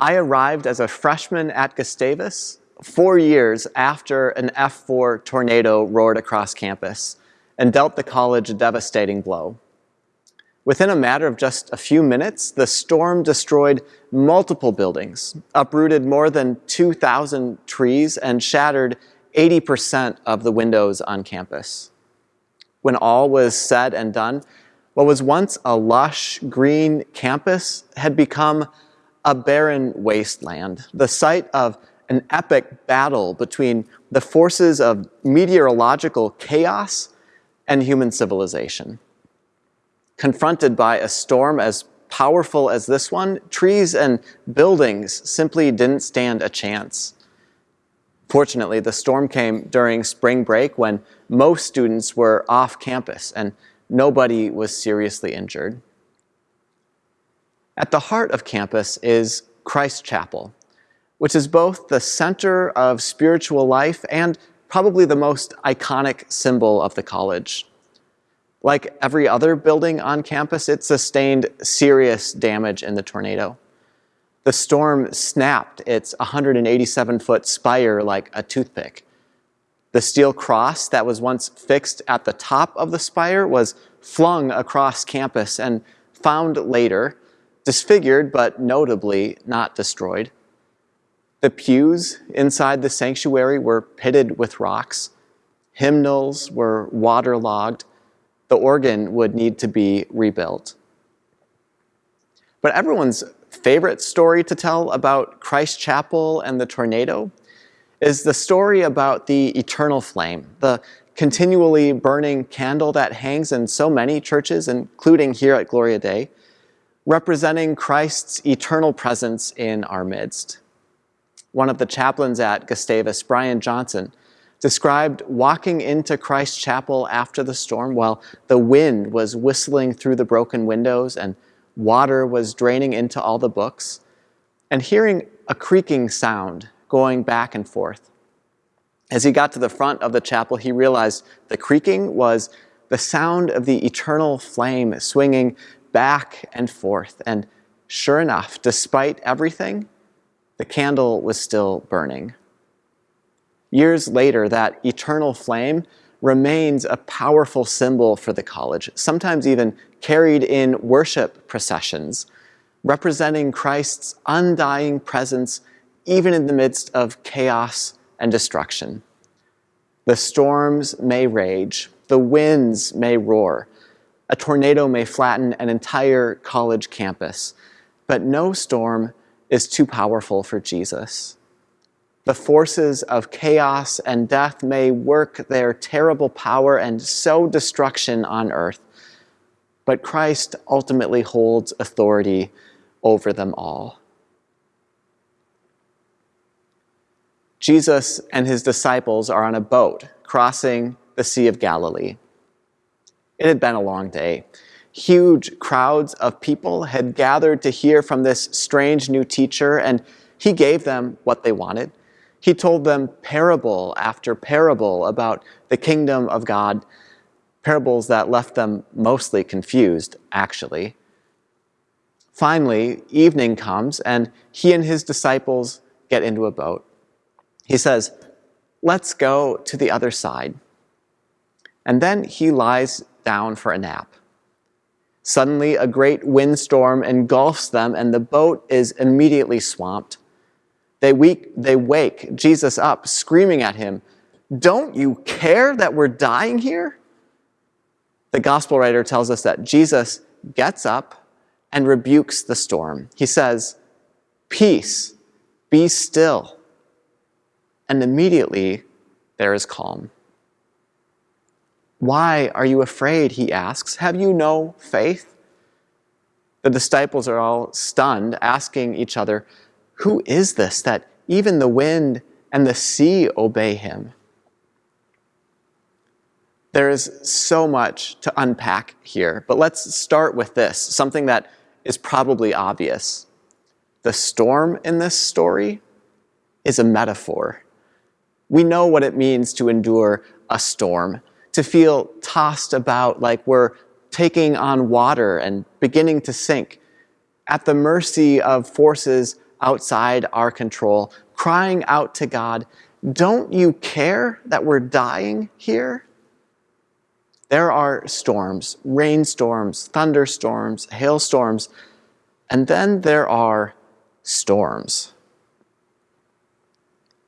I arrived as a freshman at Gustavus four years after an F4 tornado roared across campus and dealt the college a devastating blow. Within a matter of just a few minutes, the storm destroyed multiple buildings, uprooted more than 2,000 trees, and shattered 80% of the windows on campus. When all was said and done, what was once a lush green campus had become a barren wasteland, the site of an epic battle between the forces of meteorological chaos and human civilization. Confronted by a storm as powerful as this one, trees and buildings simply didn't stand a chance. Fortunately, the storm came during spring break when most students were off campus and nobody was seriously injured. At the heart of campus is Christ Chapel, which is both the center of spiritual life and probably the most iconic symbol of the college. Like every other building on campus, it sustained serious damage in the tornado. The storm snapped its 187-foot spire like a toothpick. The steel cross that was once fixed at the top of the spire was flung across campus and found later, disfigured but notably not destroyed. The pews inside the sanctuary were pitted with rocks. Hymnals were waterlogged. The organ would need to be rebuilt. But everyone's favorite story to tell about Christ Chapel and the tornado is the story about the eternal flame, the continually burning candle that hangs in so many churches, including here at Gloria Dei, representing Christ's eternal presence in our midst. One of the chaplains at Gustavus, Brian Johnson, described walking into Christ Chapel after the storm while the wind was whistling through the broken windows and water was draining into all the books, and hearing a creaking sound going back and forth. As he got to the front of the chapel, he realized the creaking was the sound of the eternal flame swinging back and forth. And sure enough, despite everything, the candle was still burning. Years later, that eternal flame remains a powerful symbol for the college, sometimes even carried in worship processions, representing Christ's undying presence even in the midst of chaos and destruction. The storms may rage, the winds may roar, a tornado may flatten an entire college campus, but no storm is too powerful for Jesus. The forces of chaos and death may work their terrible power and sow destruction on earth, but Christ ultimately holds authority over them all. Jesus and his disciples are on a boat crossing the Sea of Galilee. It had been a long day. Huge crowds of people had gathered to hear from this strange new teacher, and he gave them what they wanted. He told them parable after parable about the kingdom of God, parables that left them mostly confused, actually. Finally, evening comes, and he and his disciples get into a boat. He says, let's go to the other side. And then he lies down for a nap. Suddenly, a great windstorm engulfs them, and the boat is immediately swamped. They, wake, they wake Jesus up, screaming at him, Don't you care that we're dying here? The gospel writer tells us that Jesus gets up and rebukes the storm. He says, Peace, be still and immediately there is calm. Why are you afraid, he asks. Have you no faith? The disciples are all stunned, asking each other, Who is this that even the wind and the sea obey him? There is so much to unpack here, but let's start with this, something that is probably obvious. The storm in this story is a metaphor. We know what it means to endure a storm, to feel tossed about like we're taking on water and beginning to sink, at the mercy of forces outside our control, crying out to God, Don't you care that we're dying here? There are storms, rainstorms, thunderstorms, hailstorms, and then there are storms.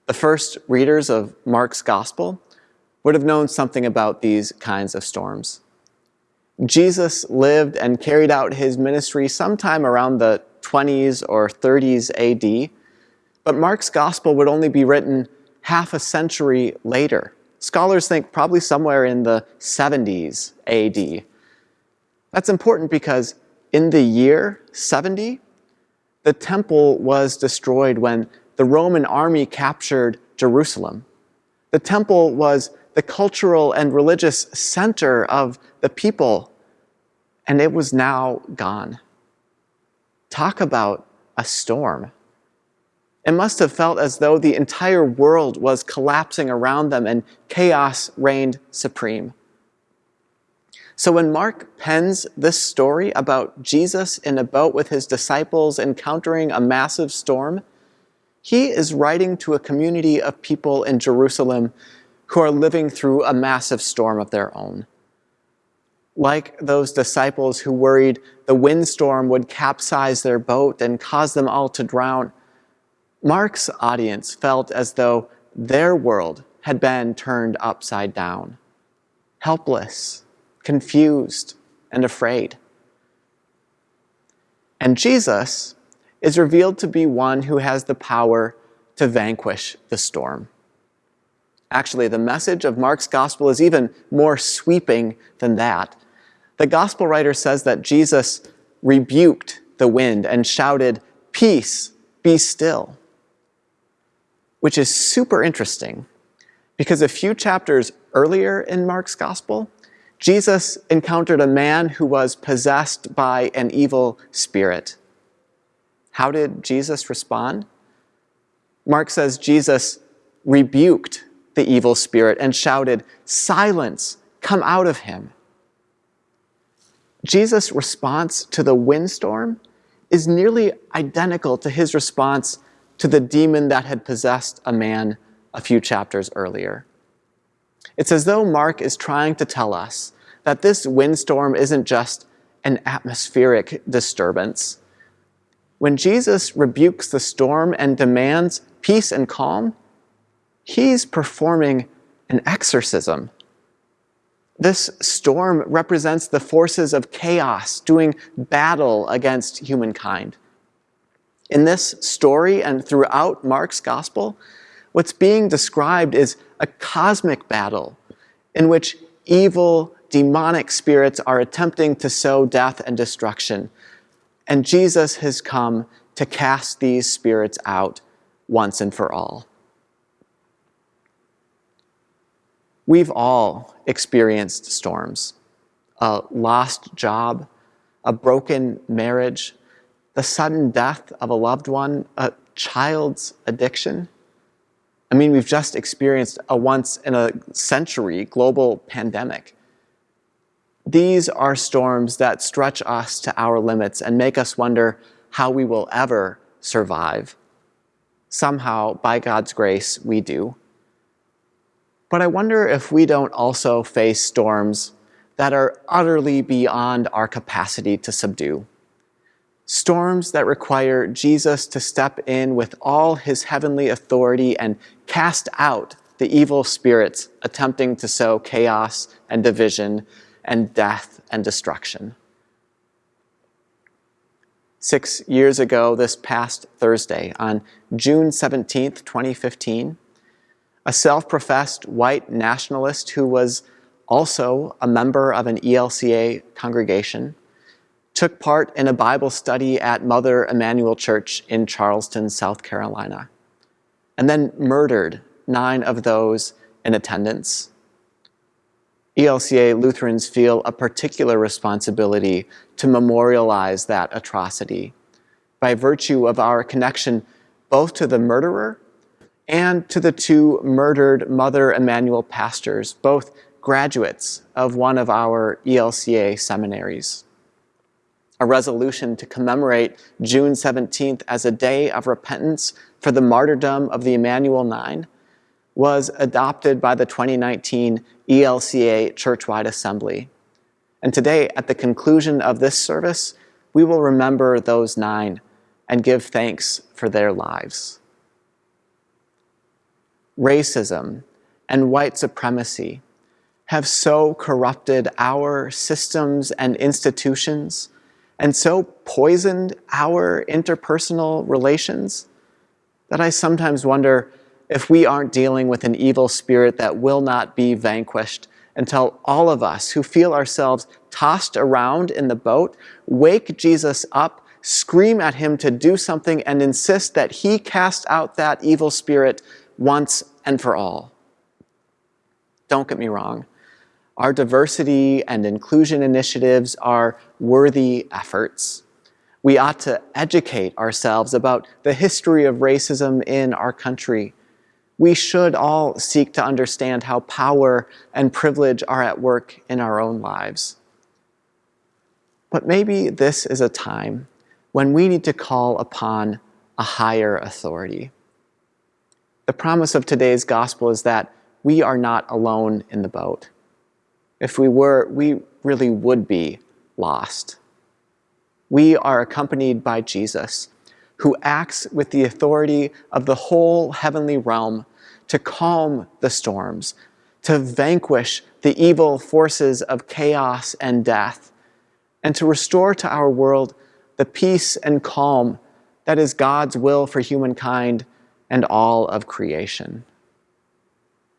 The first readers of Mark's gospel would have known something about these kinds of storms. Jesus lived and carried out his ministry sometime around the 20s or 30s AD, but Mark's gospel would only be written half a century later. Scholars think probably somewhere in the 70s AD. That's important because in the year 70, the temple was destroyed when the Roman army captured Jerusalem. The temple was the cultural and religious center of the people, and it was now gone. Talk about a storm. It must have felt as though the entire world was collapsing around them and chaos reigned supreme. So when Mark pens this story about Jesus in a boat with his disciples encountering a massive storm, he is writing to a community of people in Jerusalem who are living through a massive storm of their own. Like those disciples who worried the windstorm would capsize their boat and cause them all to drown, Mark's audience felt as though their world had been turned upside down, helpless, confused, and afraid. And Jesus is revealed to be one who has the power to vanquish the storm. Actually, the message of Mark's gospel is even more sweeping than that. The gospel writer says that Jesus rebuked the wind and shouted, Peace, be still which is super interesting because a few chapters earlier in Mark's gospel, Jesus encountered a man who was possessed by an evil spirit. How did Jesus respond? Mark says Jesus rebuked the evil spirit and shouted, Silence, come out of him. Jesus' response to the windstorm is nearly identical to his response to the demon that had possessed a man a few chapters earlier. It's as though Mark is trying to tell us that this windstorm isn't just an atmospheric disturbance. When Jesus rebukes the storm and demands peace and calm, he's performing an exorcism. This storm represents the forces of chaos doing battle against humankind. In this story and throughout Mark's gospel, what's being described is a cosmic battle in which evil, demonic spirits are attempting to sow death and destruction. And Jesus has come to cast these spirits out once and for all. We've all experienced storms a lost job, a broken marriage, the sudden death of a loved one, a child's addiction. I mean, we've just experienced a once in a century global pandemic. These are storms that stretch us to our limits and make us wonder how we will ever survive. Somehow, by God's grace, we do. But I wonder if we don't also face storms that are utterly beyond our capacity to subdue storms that require Jesus to step in with all his heavenly authority and cast out the evil spirits attempting to sow chaos and division and death and destruction. Six years ago, this past Thursday, on June 17th, 2015, a self professed white nationalist who was also a member of an ELCA congregation took part in a Bible study at Mother Emanuel Church in Charleston, South Carolina, and then murdered nine of those in attendance. ELCA Lutherans feel a particular responsibility to memorialize that atrocity by virtue of our connection both to the murderer and to the two murdered Mother Emanuel pastors, both graduates of one of our ELCA seminaries. a resolution to commemorate June 17th as a day of repentance for the martyrdom of the Emanuel Nine, was adopted by the 2019 ELCA Churchwide Assembly. And today, at the conclusion of this service, we will remember those nine and give thanks for their lives. Racism and white supremacy have so corrupted our systems and institutions and so poisoned our interpersonal relations that I sometimes wonder if we aren't dealing with an evil spirit that will not be vanquished until all of us who feel ourselves tossed around in the boat wake Jesus up, scream at him to do something, and insist that he cast out that evil spirit once and for all. Don't get me wrong. Our diversity and inclusion initiatives are worthy efforts. We ought to educate ourselves about the history of racism in our country we should all seek to understand how power and privilege are at work in our own lives. But maybe this is a time when we need to call upon a higher authority. The promise of today's gospel is that we are not alone in the boat. If we were, we really would be lost. We are accompanied by Jesus, who acts with the authority of the whole heavenly realm to calm the storms, to vanquish the evil forces of chaos and death, and to restore to our world the peace and calm that is God's will for humankind and all of creation.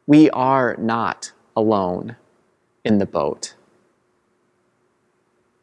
We are not alone in the boat.